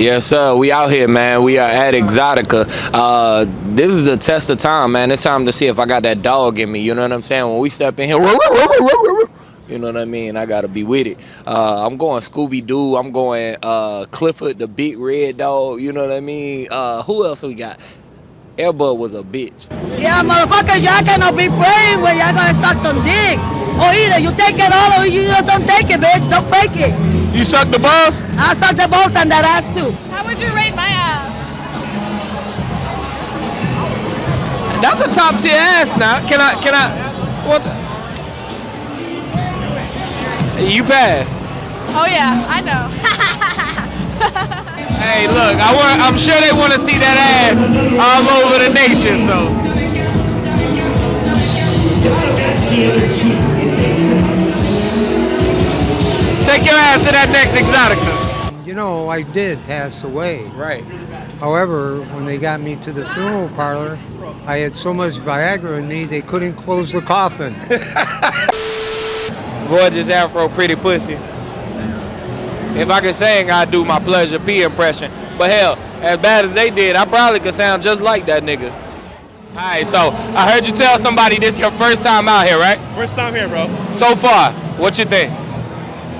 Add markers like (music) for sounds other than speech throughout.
Yes, sir. We out here, man. We are at Exotica. Uh, this is the test of time, man. It's time to see if I got that dog in me. You know what I'm saying? When we step in here, (laughs) you know what I mean? I gotta be with it. Uh, I'm going Scooby Doo. I'm going uh, Clifford the Big Red Dog. You know what I mean? Uh, who else we got? Airbud was a bitch. Yeah, motherfuckers, y'all cannot be playing when y'all gonna suck some dick. Or either you take it all or you just don't take it, bitch. Don't fake it. You suck the balls? I suck the balls and that ass too. How would you rate my ass? That's a top tier ass now. Can I, can I, what? You pass. Oh yeah, I know. (laughs) Hey, look, I want, I'm sure they want to see that ass all over the nation, so. Take your ass to that next Exotica. You know, I did pass away. Right. However, when they got me to the funeral parlor, I had so much Viagra in me they couldn't close the coffin. (laughs) Gorgeous afro, pretty pussy. If I could sing, I'd do my Pleasure P impression. But hell, as bad as they did, I probably could sound just like that nigga. All right, so I heard you tell somebody this your first time out here, right? First time here, bro. So far, what you think?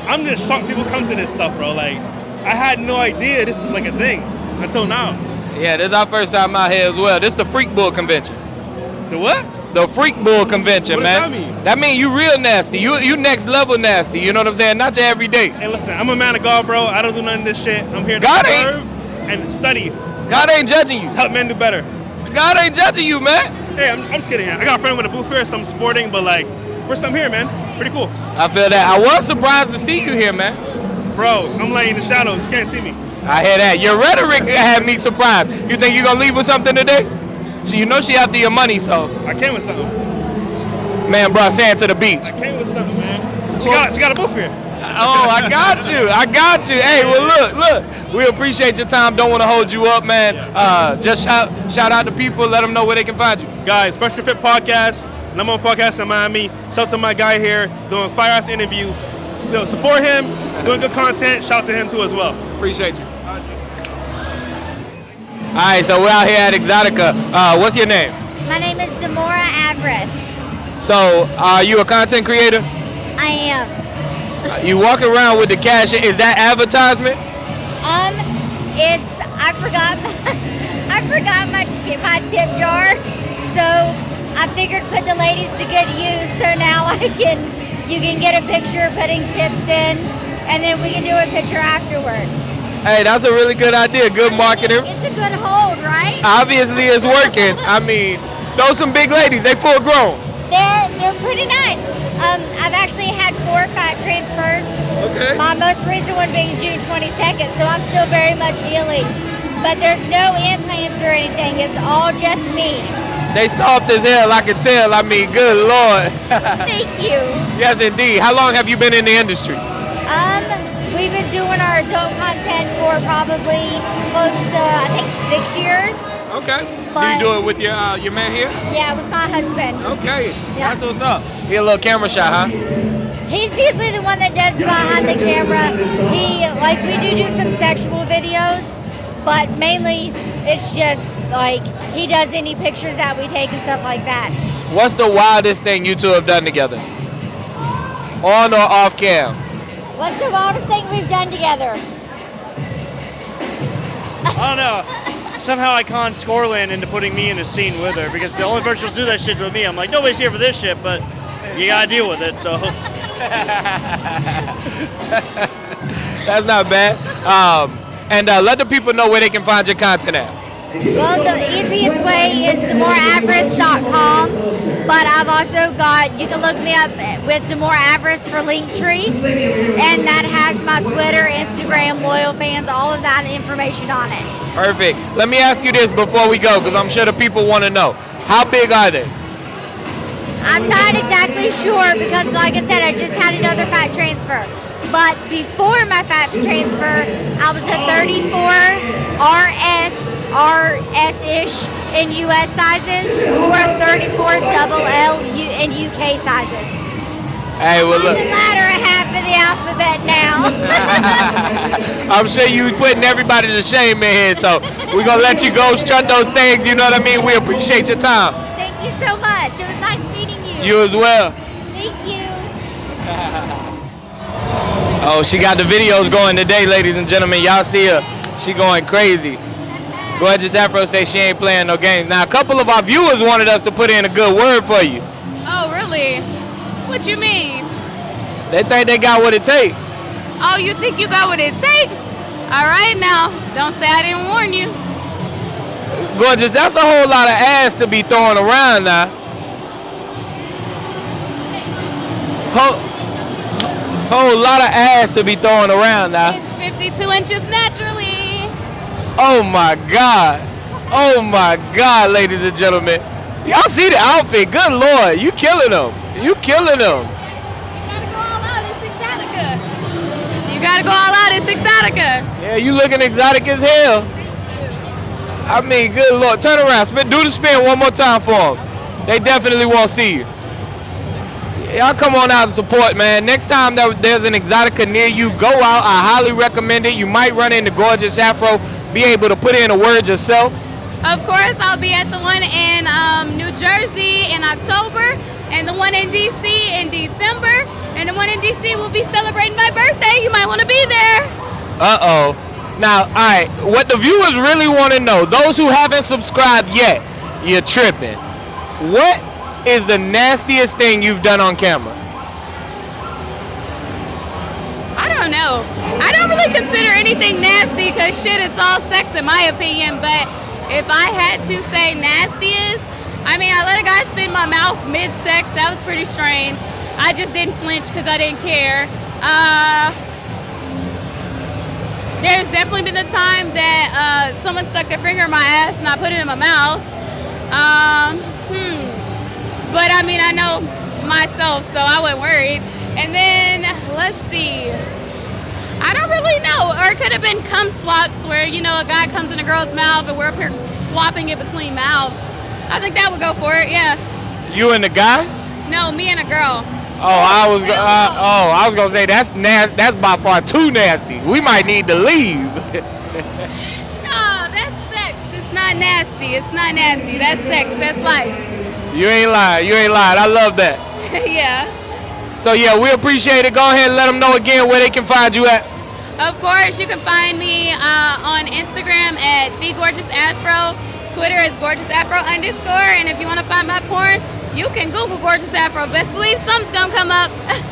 I'm just shocked people come to this stuff, bro. Like, I had no idea this was like a thing until now. Yeah, this is our first time out here as well. This is the Freak Bull Convention. The what? The Freak Bull Convention, What man. that mean? That mean you real nasty. You you next level nasty. You know what I'm saying? Not your everyday. Hey, listen, I'm a man of God, bro. I don't do none of this shit. I'm here to God serve and study. God ain't judging you. Help men do better. God ain't judging you, man. Hey, I'm, I'm just kidding. I got a friend with a booth here, so I'm sporting, but like, first time here, man. Pretty cool. I feel that. I was surprised to see you here, man. Bro, I'm laying in the shadows. You can't see me. I hear that. Your rhetoric had me surprised. You think you're gonna leave with something today? She, you know she after your money, so I came with something. man brought sand to the beach. I came with something, man. She got, she got a booth here. Oh, I got you. I got you. Hey, well, look, look. We appreciate your time. Don't want to hold you up, man. Uh, just shout, shout out to people. Let them know where they can find you. Guys, Fresh and Fit Podcast, number one podcast in Miami. Shout out to my guy here doing fire ass interview. You know, support him, doing good content. Shout out to him too as well. Appreciate you. All right, so we're out here at Exotica. Uh, what's your name? My name is Demora Avarice. So, are you a content creator? I am. Uh, You walk around with the cash. Is that advertisement? Um, it's I forgot (laughs) I forgot my my tip jar, so I figured put the ladies to good use. So now I can you can get a picture putting tips in, and then we can do a picture afterward. Hey, that's a really good idea. Good marketing. It's a good hold, right? Obviously, it's working. I mean, those some big ladies. They full grown. They're they're pretty nice. Um, I've actually had four fat transfers. Okay. My most recent one being June 22nd, so I'm still very much healing. But there's no implants or anything. It's all just me. They soft as hell. I can tell. I mean, good lord. (laughs) Thank you. yes, indeed. How long have you been in the industry? Um, doing our adult content for probably close to I think six years. Okay. do you do it with your uh, your man here? Yeah, with my husband. Okay. Yeah. That's what's up. Get a little camera shot, huh? He's usually the one that does behind the camera. He like we do do some sexual videos, but mainly it's just like he does any pictures that we take and stuff like that. What's the wildest thing you two have done together? On or off cam? What's the wildest thing we've done together? I don't know. Somehow I conned Scorland into putting me in a scene with her because the only person who'll do that shit's with me. I'm like, nobody's here for this shit, but you gotta deal with it. So (laughs) That's not bad. Um, and uh, let the people know where they can find your content at. Well, the easiest way is demoraavarice.com, but I've also got, you can look me up with Demora Avarice for Linktree, and that has my Twitter, Instagram, LoyalFans, all of that information on it. Perfect. Let me ask you this before we go, because I'm sure the people want to know. How big are they? I'm not exactly sure because, like I said, I just had another fat transfer. But before my fat transfer, I was a 34 RS, RS-ish in US sizes, or a 34 double L in UK sizes. Hey, well look. The latter half of the alphabet now. (laughs) I'm sure you're putting everybody to shame in here, so we're gonna let you go strut those things. You know what I mean? We appreciate your time. Thank you so much. It was nice meeting you. You as well. Thank you. (laughs) Oh, she got the videos going today, ladies and gentlemen. Y'all see her. She going crazy. Gorgeous Afro say she ain't playing no games. Now, a couple of our viewers wanted us to put in a good word for you. Oh, really? What you mean? They think they got what it takes. Oh, you think you got what it takes? All right, now. Don't say I didn't warn you. Gorgeous, that's a whole lot of ass to be throwing around now. Whole, whole lot of ass to be throwing around now. It's 52 inches naturally. Oh my God. Oh my God, ladies and gentlemen. Y'all see the outfit? Good Lord, you killing them. You killing them. You gotta go all out. It's Exotica. You gotta go all out. It's Exotica. Yeah, you looking exotic as hell. I mean, good Lord. Turn around. Spin, do the spin one more time for them. They definitely won't see you. Y'all come on out and support, man. Next time that there's an Exotica near you, go out. I highly recommend it. You might run into Gorgeous Afro, be able to put in a word yourself. Of course, I'll be at the one in um, New Jersey in October, and the one in DC in December, and the one in DC will be celebrating my birthday. You might want to be there. Uh-oh. Now, all right, what the viewers really want to know, those who haven't subscribed yet, you're tripping. What is the nastiest thing you've done on camera? I don't know. I don't really consider anything nasty because shit, it's all sex in my opinion. But if I had to say nastiest, I mean, I let a guy spin my mouth mid-sex. That was pretty strange. I just didn't flinch because I didn't care. Uh, there's definitely been a time that uh, someone stuck their finger in my ass and I put it in my mouth. Um, hmm. But I mean, I know myself, so I wasn't worried. And then let's see. I don't really know. Or it could have been cum swaps where, you know, a guy comes in a girl's mouth and we're up here swapping it between mouths. I think that would go for it, yeah. You and the guy? No, me and a girl. Oh, I was uh, oh, I was gonna say that's nas- That's by far too nasty. We might need to leave. (laughs) No, that's sex. It's not nasty. It's not nasty. That's sex. That's life. you ain't lying. You ain't lying. I love that. (laughs) yeah. So yeah, we appreciate it. Go ahead and let them know again where they can find you at. Of course, you can find me uh, on Instagram at the Gorgeous Afro. Twitter is Gorgeous Afro underscore. And if you want to find my porn, you can Google Gorgeous Afro. Best believe something's gonna come up. (laughs)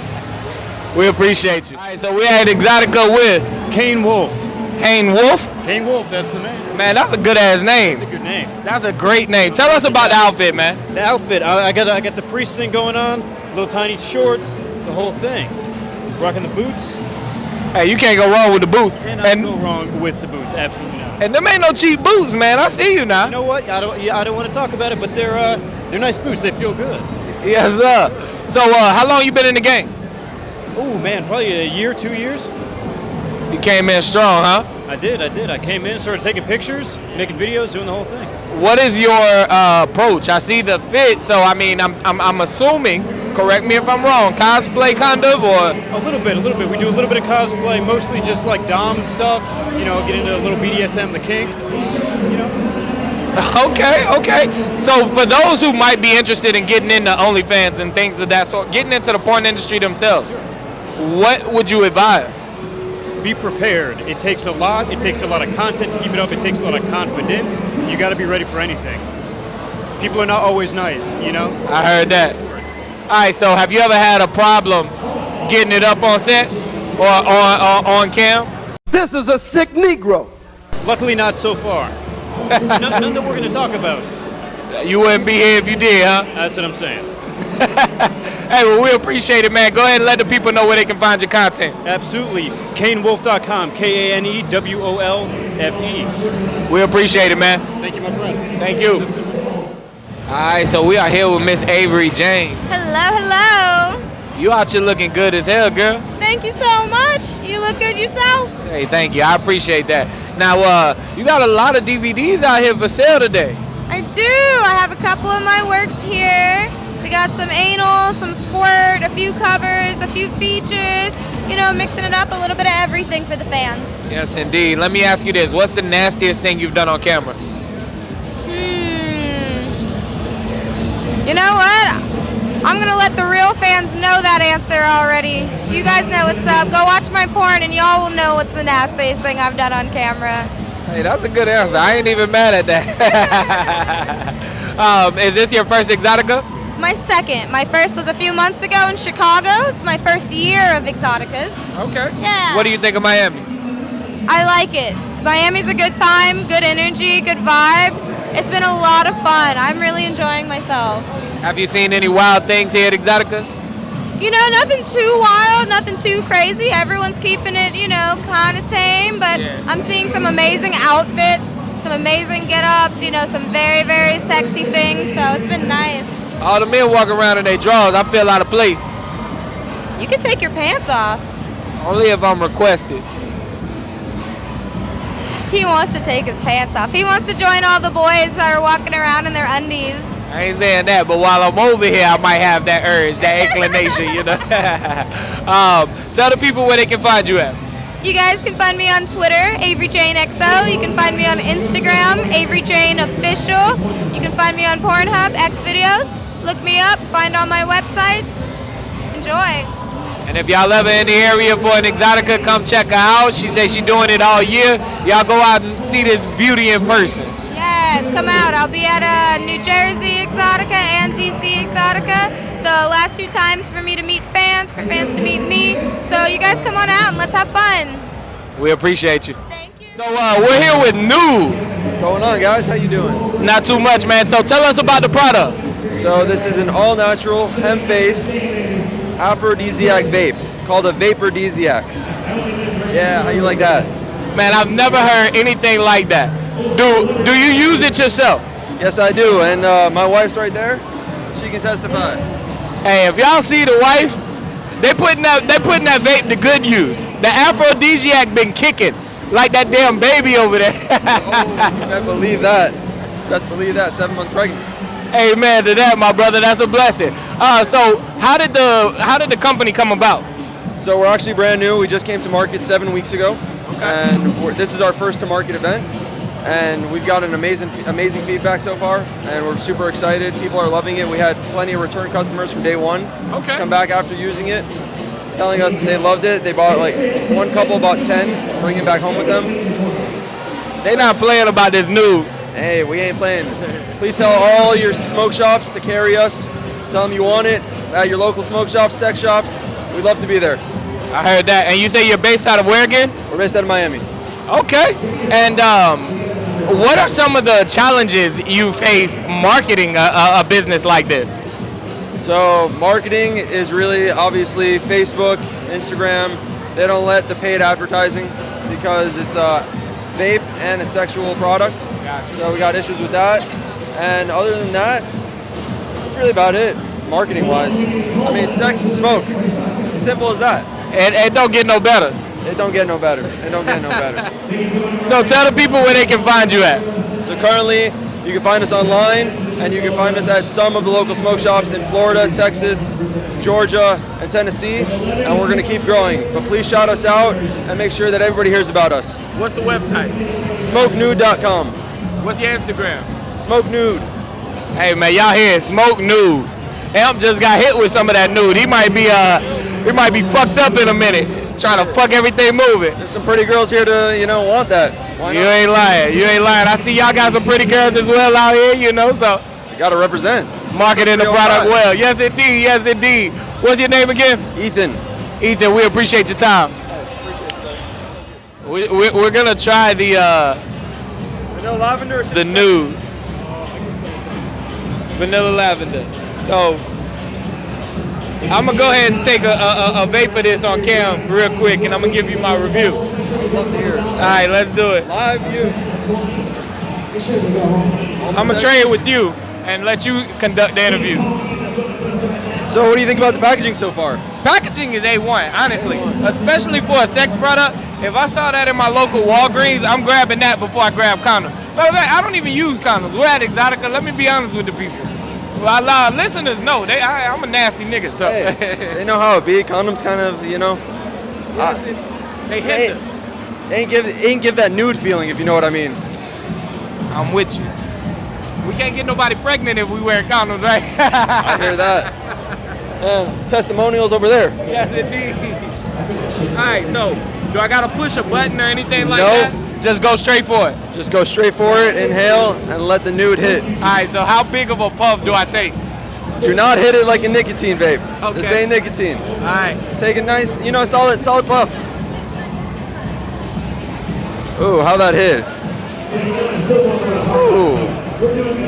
We appreciate you. All right, so we at Exotica with Kane Wolfe. Kane Wolfe. Kane Wolfe, that's the name. Man, that's a good ass name. That's a good name. That's a great name. Tell us about the outfit, man. The outfit, I, I got I got the priest thing going on, little tiny shorts, the whole thing. Rocking the boots, Hey, you can't go wrong with the boots. cannot And go wrong with the boots. Absolutely not. and them ain't no cheap boots, man. I see you now. You know what? I don't yeah, I don't want to talk about it, but they're uh, they're nice boots. They feel good. Yes, sir. So, uh, how long you been in the game? Oh man, probably a year, two years. You came in strong, huh? I did, I did. I came in, started taking pictures, making videos, doing the whole thing. What is your uh, approach? I see the fit, so I mean, I'm, I'm, I'm assuming. Correct me if I'm wrong. Cosplay, kind of, or A little bit, a little bit. We do a little bit of cosplay, mostly just like Dom stuff. You know, get into a little BDSM, the kink. You know, (laughs) okay, okay. So for those who might be interested in getting into OnlyFans and things of that sort, getting into the porn industry themselves, what would you advise? be prepared. It takes a lot. It takes a lot of content to keep it up. It takes a lot of confidence. You got to be ready for anything. People are not always nice. You know. I heard that. All right. So have you ever had a problem getting it up on set or on on, on cam? This is a sick Negro. Luckily, not so far. (laughs) none, none that we're going to talk about. You wouldn't be here if you did, huh? That's what I'm saying. (laughs) Hey, well, we appreciate it, man. Go ahead and let the people know where they can find your content. Absolutely. KaneWolfe.com. K A N E W O L F E. We appreciate it, man. Thank you, my friend. Thank you. All right, so we are here with Miss Avery Jane. Hello, hello. You out here looking good as hell, girl. Thank you so much. You look good yourself. Hey, thank you. I appreciate that. Now, uh, you got a lot of DVDs out here for sale today. I do. I have a couple of my works here. We got some anal, some squirt, a few covers, a few features, you know, mixing it up, a little bit of everything for the fans. Yes, indeed. Let me ask you this: What's the nastiest thing you've done on camera? You know what? I'm gonna let the real fans know that answer already. You guys know what's up. Go watch my porn and y'all will know what's the nastiest thing I've done on camera. Hey, that's a good answer. I ain't even mad at that. (laughs) um, is this your first Exotica? My second. My first was a few months ago in Chicago. It's my first year of Exoticas. Okay. Yeah. What do you think of Miami? I like it. Miami's a good time, good energy, good vibes. It's been a lot of fun. I'm really enjoying myself. Have you seen any wild things here at Exotica? You know, nothing too wild, nothing too crazy. Everyone's keeping it, you know, kind of tame, but I'm seeing some amazing outfits, some amazing get ups, you know, some very, very sexy things, so it's been nice. All the men walking around in their drawers, I feel out of place. You can take your pants off. Only if I'm requested. He wants to take his pants off. He wants to join all the boys that are walking around in their undies. I ain't saying that, but while I'm over here, I might have that urge, that inclination, you know. (laughs) um, tell the people where they can find you at. You guys can find me on Twitter, Avery Jane XO. You can find me on Instagram, Avery Jane Official. You can find me on Pornhub, X Videos. Look me up, find all my websites. Enjoy. And if y'all ever in the area for an Exotica, come check her out. She says she doing it all year. Y'all go out and see this beauty in person. Yes, come out. I'll be at uh, New Jersey Exotica and DC Exotica. So last two times for me to meet fans, for fans to meet me. So you guys come on out and let's have fun. We appreciate you. Thank you. So uh, we're here with Nude. What's going on, guys? How you doing? Not too much, man. So tell us about the product. So this is an all-natural, hemp-based aphrodisiac vape. It's called a vapordisiac. Yeah, how you like that? Man, I've never heard anything like that. Do do you use it yourself? Yes, I do, and uh, my wife's right there. She can testify. Hey, if y'all see the wife, they putting that they putting that vape to good use. The aphrodisiac been kicking like that damn baby over there. (laughs) Best believe that. Best believe that. Seven months pregnant. Amen to that, my brother. That's a blessing. Uh, so how did the how did the company come about? So we're actually brand new. We just came to market seven weeks ago, and we're, this is our first to market event. And we've got an amazing, amazing feedback so far, and we're super excited. People are loving it. We had plenty of return customers from day one Okay. come back after using it, telling us they loved it. They bought like one couple bought ten, bringing back home with them. They not playing about this new. Hey, we ain't playing. Please tell all your smoke shops to carry us. Tell them you want it at your local smoke shops, sex shops. We'd love to be there. I heard that. And you say you're based out of where again? We're based out of Miami. Okay. And um, what are some of the challenges you face marketing a, a, business like this? So marketing is really obviously Facebook, Instagram. They don't let the paid advertising because it's a vape and a sexual product. Gotcha. So we got issues with that. And other than that, that's really about it, marketing wise. I mean, sex and smoke. It's as simple as that. And it don't get no better. It don't get no better. It don't get no better. (laughs) So tell the people where they can find you at. So currently, you can find us online, and you can find us at some of the local smoke shops in Florida, Texas, Georgia, and Tennessee. And we're gonna keep growing. But please shout us out and make sure that everybody hears about us. What's the website? SmokeNude.com. What's your Instagram? Smoke Nude. Hey man, y'all hear smoke nude. Amp just got hit with some of that nude. He might be uh he might be fucked up in a minute, trying to fuck everything moving. There's some pretty girls here to, you know, want that. Why You not? ain't lying. You ain't lying. I see y'all got some pretty girls as well out here, you know, so You gotta represent. marketing the product well. Yes indeed, yes indeed. What's your name again? Ethan. Ethan, we appreciate your time. We, we, we're gonna try the uh, Vanilla lavender. the nude vanilla lavender. So I'm gonna go ahead and take a, a, a- vape of this on cam real quick, and I'm gonna give you my review. All Love to hear it. right, let's do it. Live view. I'm gonna trade with you and let you conduct the interview. So what do you think about the packaging so far? Packaging is A1, honestly, especially for a sex product. If I saw that in my local Walgreens, I'm grabbing that before I grab condoms. Matter of fact, I don't even use condoms. We're at Exotica. Let me be honest with the people. Well, uh, listeners know they. I, I'm a nasty nigga, so Hey, they know how it be. Condoms kind of, you know, Yes, it- they hit ain't, ain't give ain't give that nude feeling if you know what I mean. I'm with you. We can't get nobody pregnant if we wear condoms, right? I hear that. And (laughs) testimonials over there. Yes, indeed. All right, so do I gotta push a button or anything like No. that? Just go straight for it. Just go straight for it, inhale, and let the nude hit. All right, so how big of a puff do I take? Do not hit it like a nicotine vape. This Okay. ain't nicotine. All right. Take a nice, you know, solid, solid puff. Ooh, how that hit? Ooh,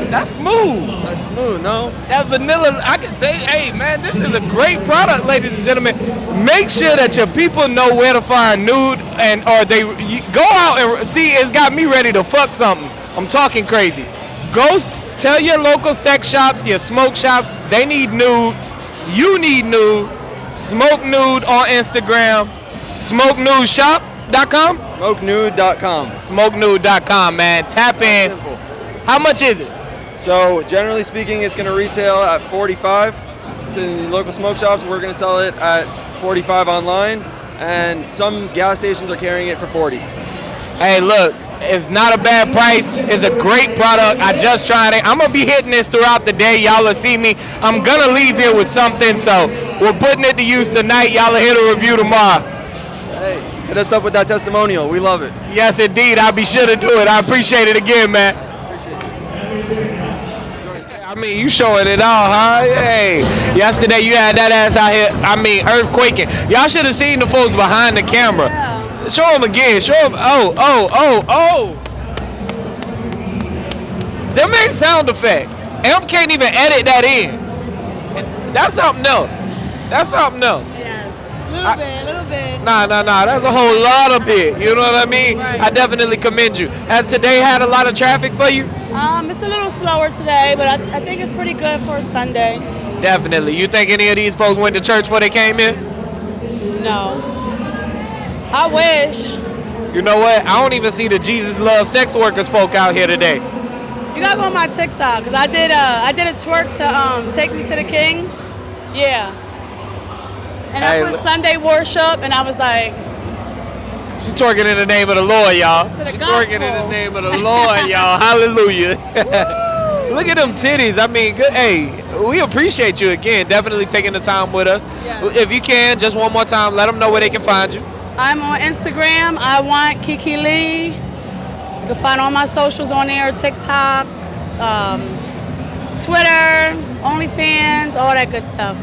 That's smooth. Smooth. No, That vanilla, I can tell you, hey man, this is a great product, ladies and gentlemen. Make sure that your people know where to find nude and or they you, go out and see. It's got me ready to fuck something. I'm talking crazy. Go tell your local sex shops, your smoke shops, they need nude. You need nude. Smoke nude on Instagram. Smoke nude SmokeNudeShop.com. smokenude.com. SmokeNude.com, man. Tap in. How much is it? So generally speaking, it's going to retail at 45 to the local smoke shops. We're going to sell it at 45 online, and some gas stations are carrying it for 40. Hey, look, it's not a bad price. It's a great product. I just tried it. I'm gonna be hitting this throughout the day. Y'all will see me. I'm gonna leave here with something, so we're putting it to use tonight. Y'all will hear the review tomorrow. Hey, hit us up with that testimonial. We love it. Yes, indeed. I'll be sure to do it. I appreciate it again, man. I mean, you showing it all, huh? Hey, yesterday you had that ass out here. I mean, earthquaking. Y'all should have seen the folks behind the camera. Show them again. Show them. Oh, oh, oh, oh. Them ain't sound effects. Amp can't even edit that in. That's something else. That's something else. A little bit, a little bit. Nah, nah, nah. That's a whole lot of it. You know what I mean? I definitely commend you. Has today had a lot of traffic for you? Um, it's a little slower today, but I, I think it's pretty good for a Sunday. Definitely. You think any of these folks went to church before they came in? No. I wish. You know what? I don't even see the Jesus love sex workers folk out here today. You gotta go on my TikTok because I did uh I did a twerk to um take me to the King. Yeah. And I put Sunday worship, and I was like, She twerking in the name of the Lord, y'all. She twerking in the name of the Lord, (laughs) y'all. Hallelujah. Look at them titties. I mean, good. Hey, we appreciate you again. Definitely taking the time with us. Yes. If you can, just one more time, let them know where they can find you. I'm on Instagram. I want Kiki Lee. You can find all my socials on there: TikTok, um, Twitter, OnlyFans, all that good stuff.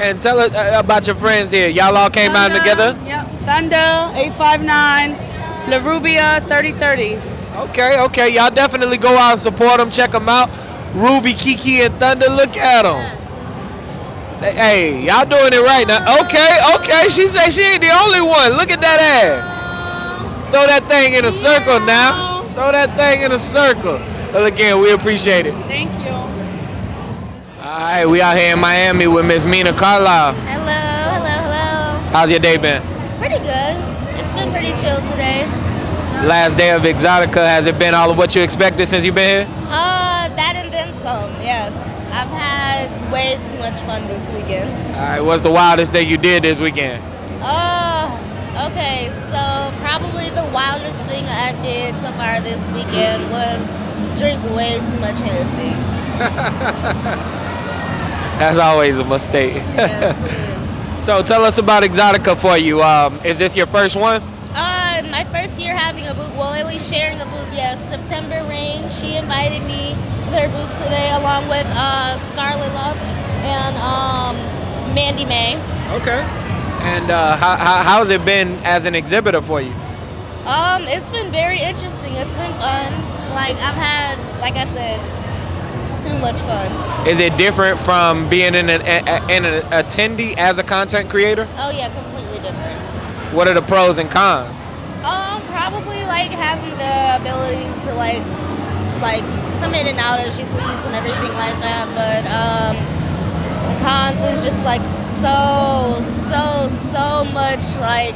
And tell us uh, about your friends here. Y'all all came out together. Yep. Thunder, 859, La Rubia, 3030. Okay, okay. Y'all definitely go out and support them. Check them out. Ruby, Kiki, and Thunder. Look at them. Hey, y'all doing it right now. Okay, okay. She say she ain't the only one. Look at that ass. Throw that thing in a circle now. Throw that thing in a circle. Well, again, we appreciate it. Thank you. All right, we out here in Miami with Miss Mina Carlisle. Hello, hello, hello. How's your day been? Pretty good. It's been pretty chill today. Last day of Exotica. Has it been all of what you expected since you've been here? Uh, that and then some, yes. I've had way too much fun this weekend. All right, what's the wildest thing you did this weekend? Uh, okay, so probably the wildest thing I did so far this weekend was drink way too much Hennessy. (laughs) That's always a mistake. Yes, (laughs) so tell us about Exotica for you. Um, is this your first one? Uh, my first year having a booth, well, at least sharing a booth, yes. September Rain, she invited me to her booth today along with uh, Scarlet Love and um, Mandy May. Okay. And uh, how, how, how's it been as an exhibitor for you? Um, it's been very interesting. It's been fun. Like I've had, like I said, too much fun. Is it different from being an, an, an, an attendee as a content creator? Oh yeah, completely different. What are the pros and cons? Um, probably like having the ability to like, like come in and out as you please and everything like that. But um, the cons is just like so, so, so much like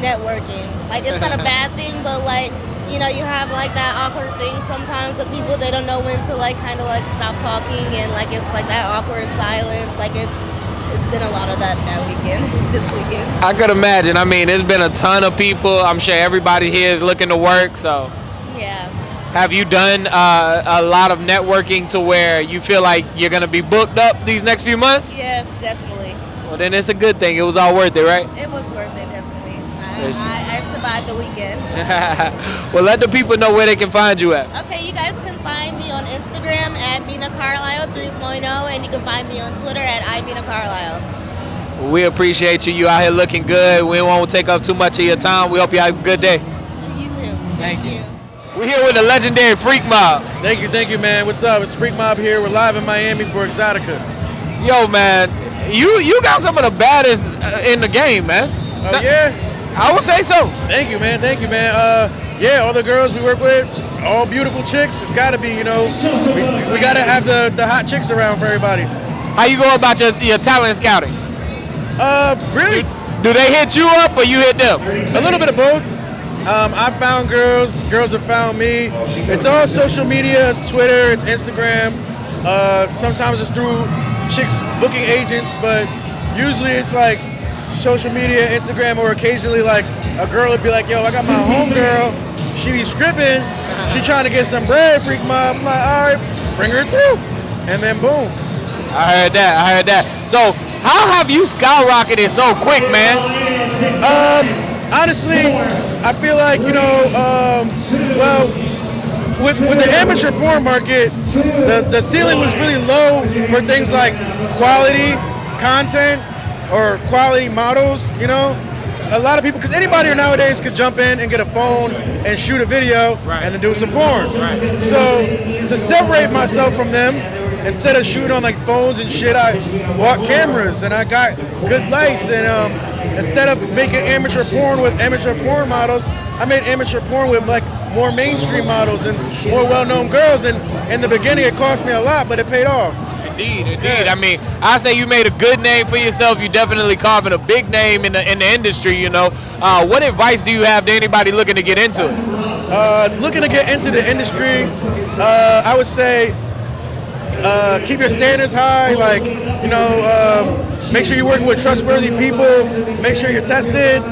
networking. Like it's not a (laughs) bad thing, but like you know, you have like that awkward thing sometimes with people. They don't know when to like kind of like stop talking, and like it's like that awkward silence. Like it's it's been a lot of that that weekend, (laughs) this weekend. I could imagine. I mean, there's been a ton of people. I'm sure everybody here is looking to work. So, Yeah. have you done uh, a lot of networking to where you feel like you're gonna be booked up these next few months? Yes, definitely. Well, then it's a good thing. It was all worth it, right? It was worth it, definitely. I, I, I survived the weekend. (laughs) well, let the people know where they can find you at. Okay, you guys can find me on Instagram at Mina Carlisle 3.0, and you can find me on Twitter at iMina Carlisle. We appreciate you. You out here looking good. We won't take up too much of your time. We hope you have a good day. You too. Thank you. We're here with the legendary Freak Mob. Thank you, thank you, man. What's up? It's Freak Mob here. We're live in Miami for Exotica. Yo, man, you you got some of the baddest uh, in the game, man. Oh yeah, I would say so. Thank you, man. Thank you, man. Uh, yeah, all the girls we work with, all beautiful chicks. It's got to be, you know, we, we got to have the, the hot chicks around for everybody. How you go about your, your talent scouting? Uh, really? Do, they hit you up or you hit them? A little bit of both. Um, I found girls, girls have found me. It's all social media. It's Twitter, it's Instagram. Uh, sometimes it's through chicks booking agents, but usually it's like social media, Instagram, or occasionally like a girl would be like, "Yo, I got my homegirl. She be scripting. She trying to get some bread, freak mob." I'm like, "All right, bring her through," and then boom. I heard that. I heard that. So, how have you skyrocketed so quick, man? Um, honestly, I feel like you know, um, well, with with the amateur porn market, the the ceiling was really low for things like quality content or quality models. You know, a lot of people, because anybody nowadays could jump in and get a phone and shoot a video and then do some porn. So to separate myself from them, instead of shooting on like phones and shit, I bought cameras and I got good lights and um, instead of making amateur porn with amateur porn models, I made amateur porn with like more mainstream models and more well-known girls. And in the beginning, it cost me a lot, but it paid off. Indeed, indeed. I mean, I say you made a good name for yourself. You definitely carving a big name in the in the industry. You know, uh, what advice do you have to anybody looking to get into it? Uh, looking to get into the industry, uh, I would say uh, keep your standards high. Like, you know, um, make sure you're working with trustworthy people. Make sure you're tested.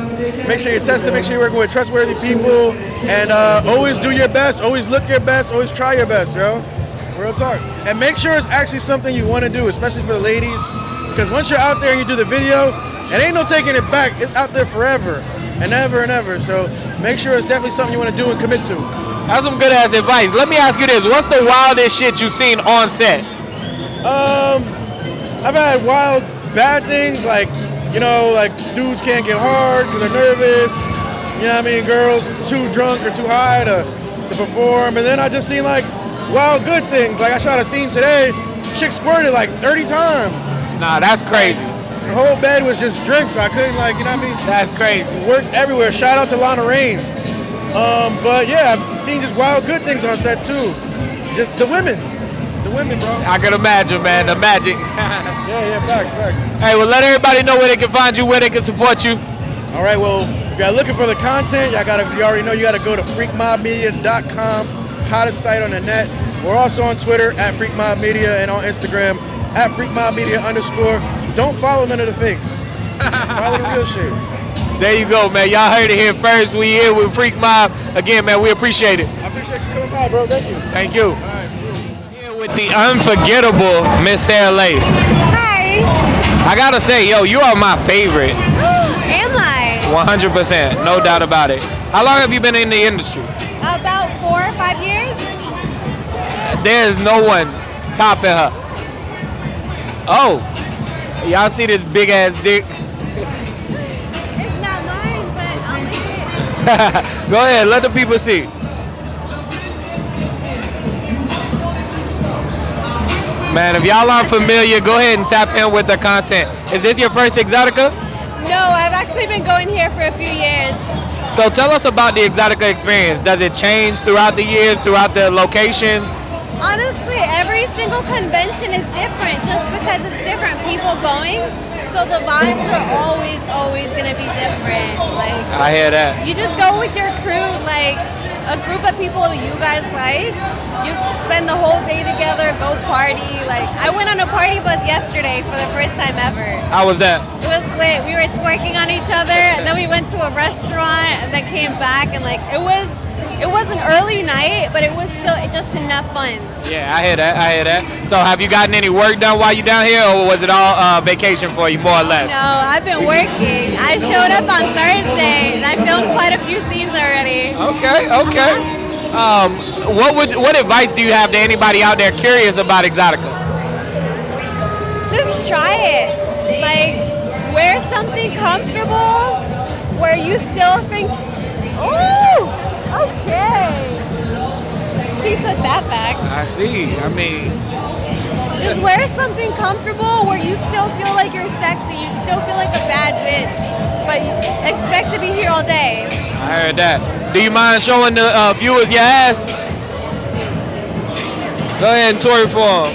Make sure you're tested. Make sure you're working with trustworthy people. And uh, always do your best. Always look your best. Always try your best, yo. Real talk. And make sure it's actually something you want to do, especially for the ladies. Because once you're out there and you do the video, it ain't no taking it back. It's out there forever and ever and ever. So make sure it's definitely something you want to do and commit to. That's some good ass advice. Let me ask you this: What's the wildest shit you've seen on set? Um, I've had wild bad things like, you know, like dudes can't get hard because they're nervous. You know what I mean? Girls too drunk or too high to, to perform. And then I just seen like wild good things. Like I shot a scene today, chick squirted like 30 times. Nah, that's crazy. The whole bed was just drinks, so I couldn't like, you know what I mean? That's crazy. It works everywhere. Shout out to Lana Rain. Um, but yeah, I've seen just wild good things on set too. Just the women. The women, bro. I can imagine, man, the magic. (laughs) yeah, yeah, facts, facts. Hey, well, let everybody know where they can find you, where they can support you. All right, well, if you're looking for the content, y'all gotta, you already know you gotta go to freakmobmedia.com, hottest site on the net. We're also on Twitter at Freak Mob Media and on Instagram at Freak Mob Media underscore. Don't follow none of the fakes. follow the real shit. There you go, man. Y'all heard it here first. We here with Freak Mob. Again, man, we appreciate it. I appreciate you coming by, bro. Thank you. Thank you. Here with the unforgettable Miss Sarah Lace. Hi. I gotta say, yo, you are my favorite. (gasps) Am I? 100%, no doubt about it. How long have you been in the industry? About four or five years. There's no one topping her. Oh, y'all see this big ass dick? (laughs) It's not mine, but I'll make it. Go ahead, let the people see. Man, if y'all aren't familiar, go ahead and tap in with the content. Is this your first Exotica? No, I've actually been going here for a few years. So tell us about the Exotica experience. Does it change throughout the years, throughout the locations? Honestly, every single convention is different just because it's different people going. So the vibes are always, always gonna be different. Like I hear that. you just go with your crew, like a group of people that you guys like. You spend the whole day together, go party. Like I went on a party bus yesterday for the first time ever. How was that? It was lit. We were twerking on each other, and then we went to a restaurant, and then came back, and like it was, it was an early night, but it was still just enough fun. Yeah, I hear that. I hear that. So, have you gotten any work done while you're down here, or was it all uh, vacation for you, more or less? No, I've been working. I showed up on Thursday, and I filmed quite a few scenes already. Okay, okay. Um, what would what advice do you have to anybody out there curious about Exotica? Just try it. Like, wear something comfortable where you still think, ooh, okay. She took that back. I see. I mean, Just wear something comfortable where you still feel like you're sexy. You still feel like a bad bitch, but expect to be here all day. I heard that. Do you mind showing the uh, viewers your ass? Go ahead and tour it for them.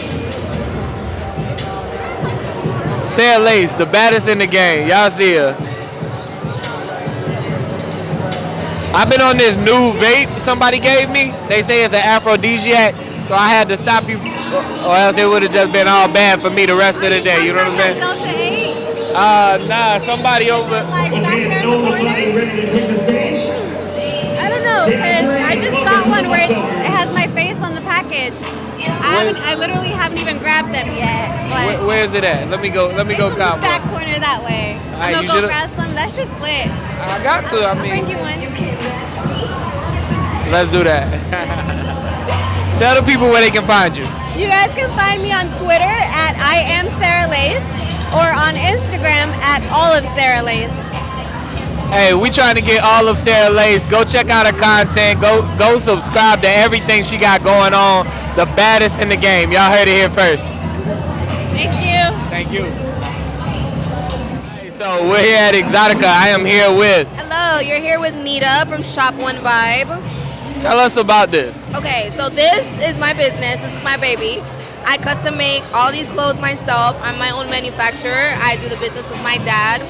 Sarah Lace, the baddest in the game. Y'all see her. I've been on this new vape somebody gave me. They say it's an aphrodisiac, so I had to stop you, or else it would have just been all bad for me the rest of the day. You know what I'm saying? Delta 8, Uh, nah, somebody over. like back there in the corner. I don't know, because I just got one where it has my face on the package. I haven't, I literally haven't even grabbed them yet. But Where, where is it at? Let me go. Let me go cop back one. corner that way. Alright, I'm you gonna go grab some. That shit's lit. I got to. I bring mean, you one. let's do that. (laughs) Tell the people where they can find you. You guys can find me on Twitter at I am Sarah Lace or on Instagram at all of Sarah Lace. Hey, we trying to get all of Sarah Lace. Go check out her content. Go go subscribe to everything she got going on. The baddest in the game. Y'all heard it here first. Thank you. Thank you. So we're here at Exotica. I am here with. Hello, you're here with Nita from Shop One Vibe. Tell us about this. Okay, so this is my business. This is my baby. I custom make all these clothes myself. I'm my own manufacturer. I do the business with my dad.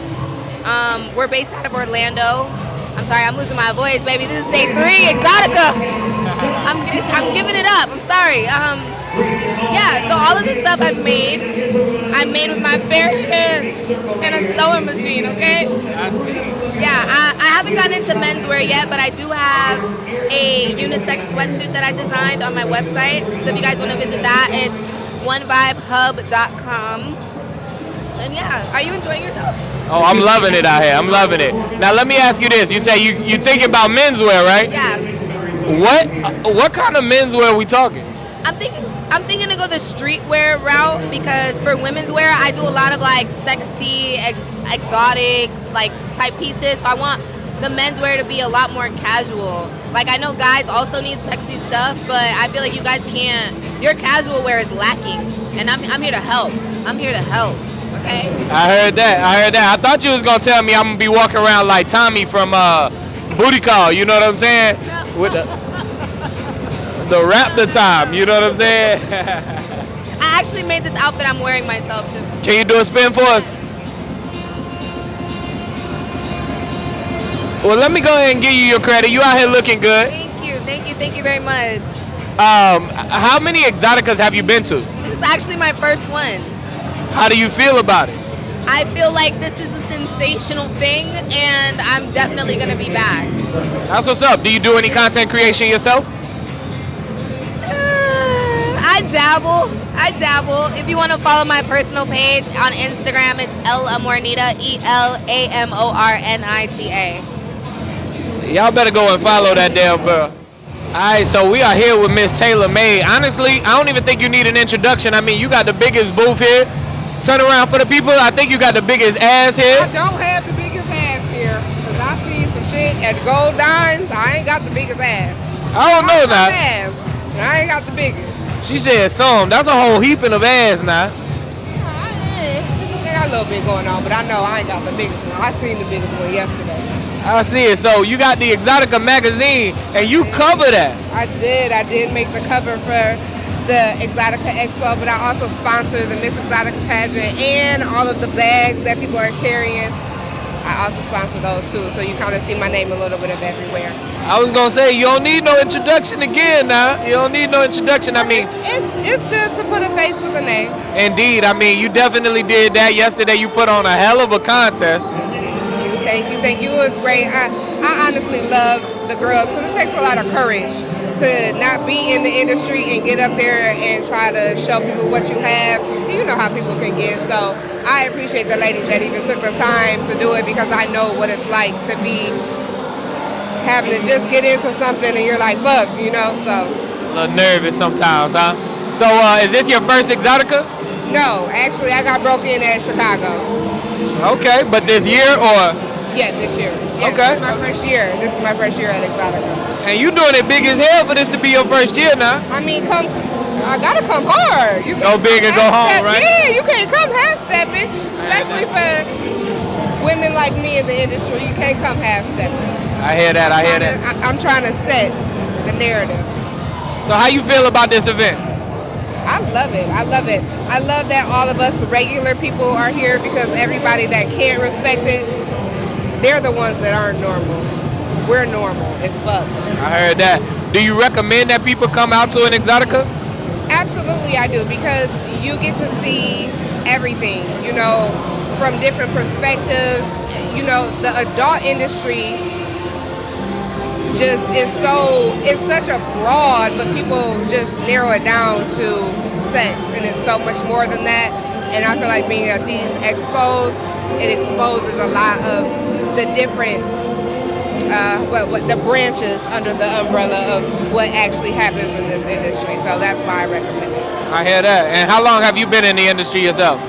Um, we're based out of Orlando. I'm sorry, I'm losing my voice, baby. This is day three, Exotica. I'm, I'm giving it up. I'm sorry. Um, yeah, so all of this stuff I've made, I made with my bare hands and a sewing machine, okay? Yeah, I, I haven't gotten into menswear yet, but I do have a unisex sweatsuit that I designed on my website. So if you guys want to visit that, it's onevibehub.com. And yeah, are you enjoying yourself? Oh, I'm loving it out here. I'm loving it. Now let me ask you this. You say you you thinking about menswear, right? Yeah. What what kind of menswear are we talking? I'm thinking I'm thinking to go the streetwear route because for women's wear I do a lot of like sexy, ex- exotic like type pieces. So I want the menswear to be a lot more casual. Like I know guys also need sexy stuff, but I feel like you guys can't. Your casual wear is lacking, and I'm I'm here to help. I'm here to help. Okay. I heard that. I heard that. I thought you was gonna tell me I'm gonna be walking around like Tommy from uh, Booty Call. You know what I'm saying? No. With the the rap the time. You know what I'm saying? (laughs) I actually made this outfit I'm wearing myself too. Can you do a spin for us? Well, let me go ahead and give you your credit. You out here looking good. Thank you, thank you, thank you very much. Um, how many exoticas have you been to? This is actually my first one. How do you feel about it? I feel like this is a sensational thing, and I'm definitely gonna be back. That's what's up. Do you do any content creation yourself? Uh, I dabble. I dabble. If you want to follow my personal page on Instagram, it's El Amornita, E L A M O R N I T A. Y'all better go and follow that damn girl. All right, so we are here with Miss Taylor May. Honestly, I don't even think you need an introduction. I mean, you got the biggest booth here. Turn around for the people. I think you got the biggest ass here. I don't have the biggest ass here because I seen some shit at the Gold Dimes. I ain't got the biggest ass. I don't know got now. ass, I ain't got the biggest. She said some. That's a whole heaping of ass now. I got a little bit going on, but I know I ain't got the biggest one. I seen the biggest one yesterday. I see it. So you got the Exotica magazine, and you cover that. I did. I did make the cover for the Exotica Expo, but I also sponsor the Miss Exotica pageant and all of the bags that people are carrying. I also sponsor those too, so you kind of see my name a little bit of everywhere. I was gonna say you don't need no introduction again now. You don't need no introduction. I mean, It's it's good to put a face with a name. indeed. I mean, you definitely did that yesterday. You put on a hell of a contest. you. Thank you, thank you. It was great. I, I honestly love the girls because it takes a lot of courage to not be in the industry and get up there and try to show people what you have. You know how people can get. So I appreciate the ladies that even took the time to do it because I know what it's like to be having to just get into something and you're like, fuck, you know. So A little nervous sometimes, huh? So, uh, is this your first Exxxotica? no, actually, I got broke in at Chicago. Okay, but this year or? Yeah, this year. Yeah, Okay. This is my first year. This is my first year at Exxxotica. And you doing it big as hell for this to be your first year now. I mean, come. I gotta come hard. You Go big and go home, right? Yeah, you can't come half stepping, especially for women like me in the industry. You can't come half stepping. I hear that. I hear that. I'm trying to set the narrative. So, how you feel about this event? I love it. I love it. I love that all of us regular people are here because everybody that can't respect it, they're the ones that aren't normal. We're normal as fuck. I heard that. Do you recommend that people come out to an Exxxotica? Absolutely, I do because you get to see everything, you know, from different perspectives. You know, the adult industry just is so, it's such a broad, but people just narrow it down to sex, and it's so much more than that. And I feel like being at these expos, it exposes a lot of the different uh, what, what the branches under the umbrella of what actually happens in this industry. So that's why I recommend it. I hear that. And how long have you been in the industry yourself?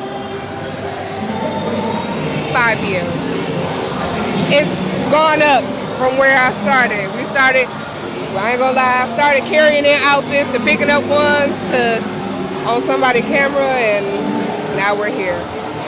Five years. It's gone up from where I started. We started, well, I ain't gonna lie, I started carrying in outfits to picking up ones to on somebody's camera, and now we're here.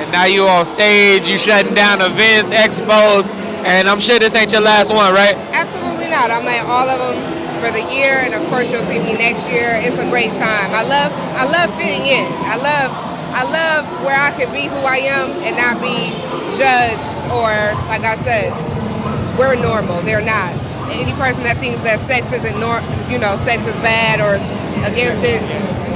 And now you on stage, you shutting down events, expos, and I'm sure this ain't your last one, right? Absolutely not. I'm at all of them for the year, and of course you'll see me next year. It's a great time. I love, I love fitting in. I love, I love where I can be who I am and not be judged or, like I said, we're normal. They're not. Any person that thinks that sex isn't nor, you know, sex is bad or against it,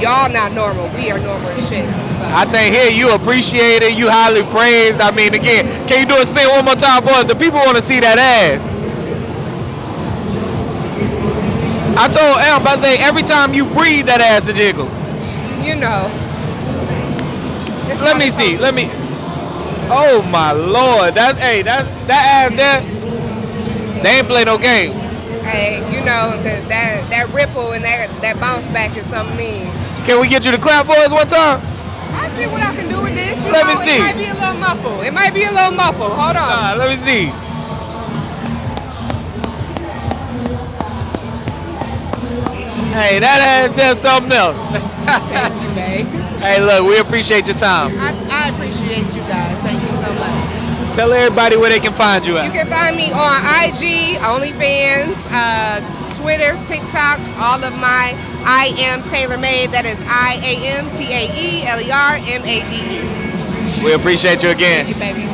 y'all not normal. We are normal as shit. I think here you appreciate it, you highly praised. I mean, again, can you do a spin one more time for us? The people want to see that ass. I told Em, I say every time you breathe, that ass a jiggle. You know. Let me see. Let me. Oh my lord, that hey, that that ass there. They ain't play no game. Hey, you know that that that ripple and that that bounce back is something mean. Can we get you to clap for us one time? I see what I can do with this. You Let me see. It might be a little muffled. It might be a little muffled. Hold on. Nah, let me see. Hey, that ass there's something else. Thank you, babe. (laughs) hey, look, we appreciate your time. I, I appreciate you guys. Thank you so much. Tell everybody where they can find you You can find me on IG, OnlyFans, uh, Twitter, TikTok, all of my I am Taeler Made. That is I A M T A E L E R M A D E. We appreciate you again. Thank you, baby.